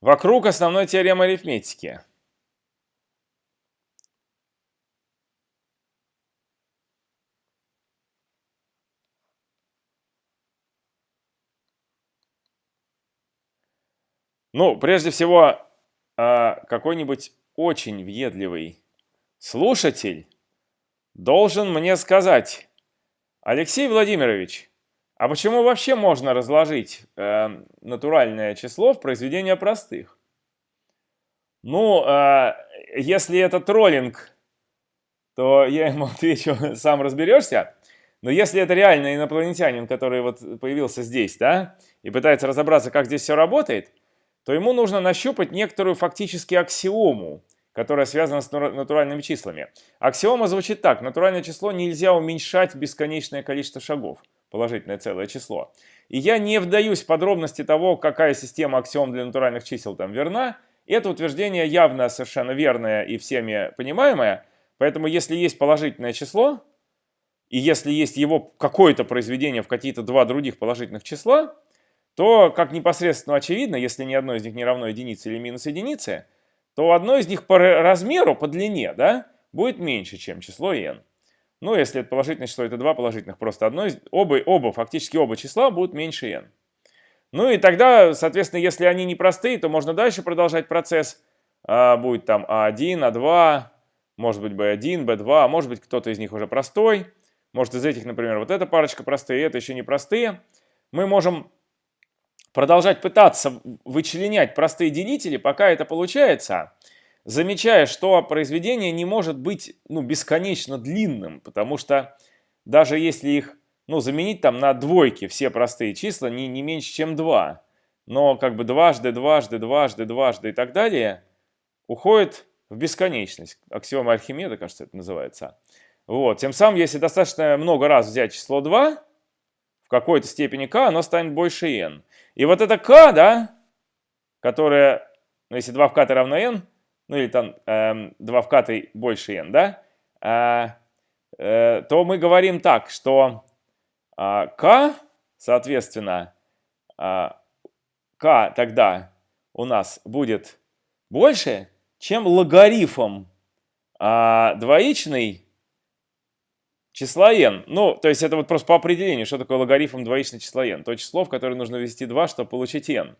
вокруг основной теоремы арифметики. Ну, прежде всего, а, какой-нибудь очень въедливый слушатель должен мне сказать, Алексей Владимирович, а почему вообще можно разложить э, натуральное число в произведение простых? Ну, э, если это троллинг, то я ему отвечу, сам разберешься. Но если это реально инопланетянин, который вот появился здесь, да, и пытается разобраться, как здесь все работает, то ему нужно нащупать некоторую фактически аксиому, которая связана с натуральными числами. Аксиома звучит так. Натуральное число нельзя уменьшать бесконечное количество шагов. Положительное целое число. И я не вдаюсь в подробности того, какая система аксиом для натуральных чисел там верна. Это утверждение явно совершенно верное и всеми понимаемое. Поэтому если есть положительное число, и если есть его какое-то произведение в какие-то два других положительных числа, то, как непосредственно очевидно, если ни одно из них не равно единице или минус единице, то одно из них по размеру, по длине, да, будет меньше, чем число n. Ну, если это положительное число, это два положительных, просто одно оба, оба, фактически оба числа будут меньше n. Ну и тогда, соответственно, если они не простые, то можно дальше продолжать процесс. А, будет там А1, А2, может быть B1, B2, может быть кто-то из них уже простой. Может из этих, например, вот эта парочка простые, это еще не простые. Мы можем продолжать пытаться вычленять простые делители, пока это получается, замечая, что произведение не может быть ну, бесконечно длинным, потому что даже если их ну, заменить там на двойки все простые числа не, не меньше, чем 2, но как бы дважды, дважды, дважды, дважды и так далее уходит в бесконечность. Аксиома Архимеда, кажется, это называется. Вот. Тем самым, если достаточно много раз взять число 2, в какой-то степени k, оно станет больше n. И вот это k, да, которое, ну, если 2 в k равно n, ну или там э, 2 в k больше n, да, э, э, то мы говорим так, что э, k, соответственно, э, k тогда у нас будет больше, чем логарифм э, двоичный числа n. Ну, то есть это вот просто по определению, что такое логарифм двоичного числа n. То число, в которое нужно ввести 2, чтобы получить n.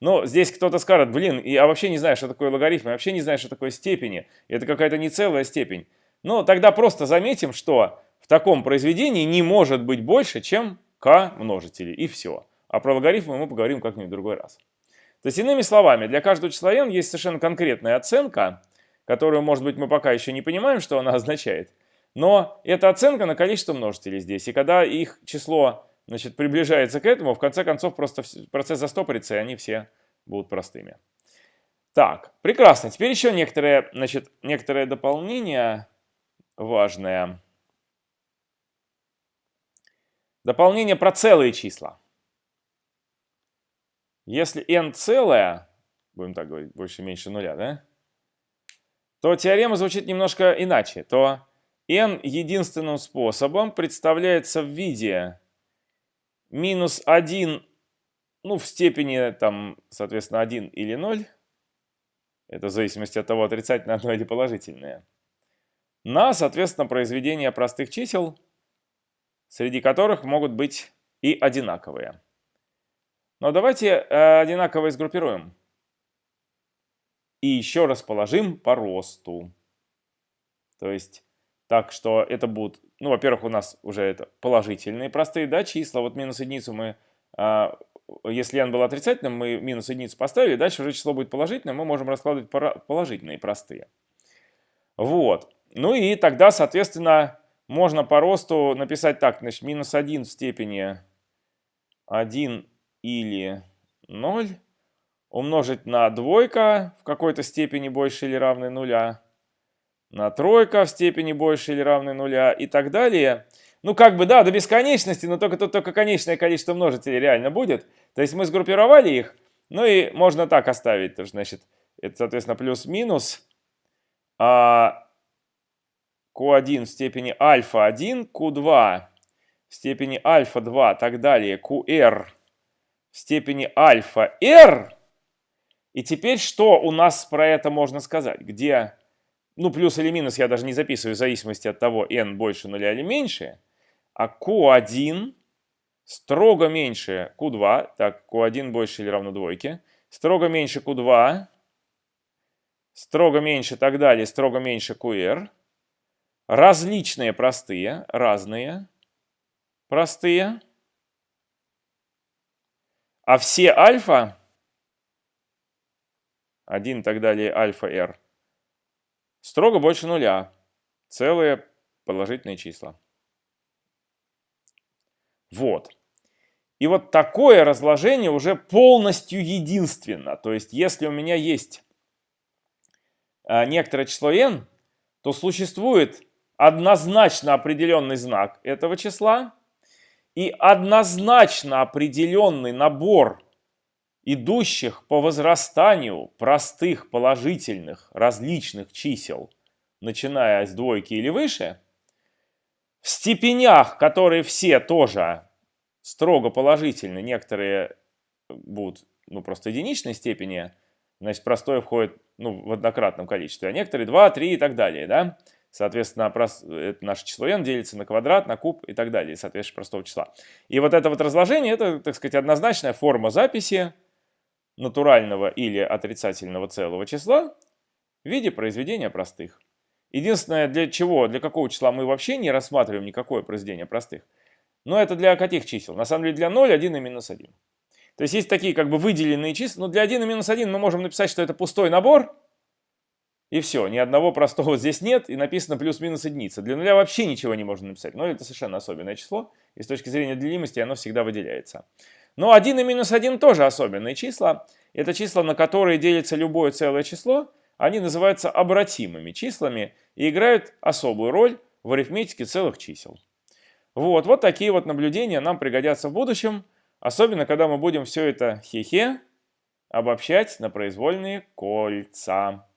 Но здесь кто-то скажет, блин, я вообще не знаю, что такое логарифм, я вообще не знаю, что такое степени. Это какая-то не целая степень. Ну, тогда просто заметим, что в таком произведении не может быть больше, чем k множители, и все. А про логарифмы мы поговорим как-нибудь в другой раз. То есть, иными словами, для каждого числа n есть совершенно конкретная оценка, которую, может быть, мы пока еще не понимаем, что она означает. Но это оценка на количество множителей здесь. И когда их число значит, приближается к этому, в конце концов просто процесс застопорится, и они все будут простыми. Так, прекрасно. Теперь еще некоторые, значит, некоторые дополнения важные. Дополнение про целые числа. Если n целое, будем так говорить, больше-меньше нуля, да? То теорема звучит немножко иначе. То n единственным способом представляется в виде минус 1, ну, в степени, там, соответственно, 1 или 0. Это в зависимости от того, отрицательное одно или положительное. На, соответственно, произведение простых чисел, среди которых могут быть и одинаковые. Но давайте э, одинаковые сгруппируем. И еще расположим по росту. То есть так что это будут, ну, во-первых, у нас уже это положительные простые, да, числа. Вот минус единицу мы, а, если n был отрицательным, мы минус единицу поставили, дальше уже число будет положительным, мы можем раскладывать положительные простые. Вот. Ну и тогда, соответственно, можно по росту написать так, значит, минус 1 в степени 1 или 0 умножить на двойка в какой-то степени больше или равной нуля на тройка в степени больше или равной нуля и так далее. Ну, как бы, да, до бесконечности, но только тут только конечное количество множителей реально будет. То есть мы сгруппировали их, ну и можно так оставить. То, значит, это, соответственно, плюс-минус а, Q1 в степени альфа-1, Q2 в степени альфа-2, так далее, QR в степени альфа-R. И теперь что у нас про это можно сказать? Где, ну плюс или минус я даже не записываю в зависимости от того, n больше нуля или меньше, а q1 строго меньше q2, так, q1 больше или равно двойке, строго меньше q2, строго меньше так далее, строго меньше qr, различные простые, разные, простые, а все альфа, 1 и так далее, альфа r, строго больше нуля, целые положительные числа. Вот. И вот такое разложение уже полностью единственно. То есть, если у меня есть а, некоторое число n, то существует однозначно определенный знак этого числа и однозначно определенный набор идущих по возрастанию простых положительных различных чисел, начиная с двойки или выше, в степенях, которые все тоже строго положительны, некоторые будут ну, просто единичной степени, значит, простое входит ну, в однократном количестве, а некоторые 2, 3 и так далее, да. Соответственно, это наше число n делится на квадрат, на куб и так далее, соответственно, простого числа. И вот это вот разложение, это, так сказать, однозначная форма записи натурального или отрицательного целого числа в виде произведения простых. Единственное, для чего, для какого числа мы вообще не рассматриваем никакое произведение простых – но это для каких чисел? На самом деле для 0, 1 и минус 1. То есть есть такие как бы выделенные числа, но для 1 и минус 1 мы можем написать, что это пустой набор, и все, ни одного простого здесь нет, и написано плюс-минус единица. Для нуля вообще ничего не можно написать, но это совершенно особенное число, и с точки зрения делимости оно всегда выделяется. Но 1 и минус 1 тоже особенные числа. Это числа, на которые делится любое целое число, они называются обратимыми числами и играют особую роль в арифметике целых чисел. Вот, вот такие вот наблюдения нам пригодятся в будущем, особенно когда мы будем все это хе-хе обобщать на произвольные кольца.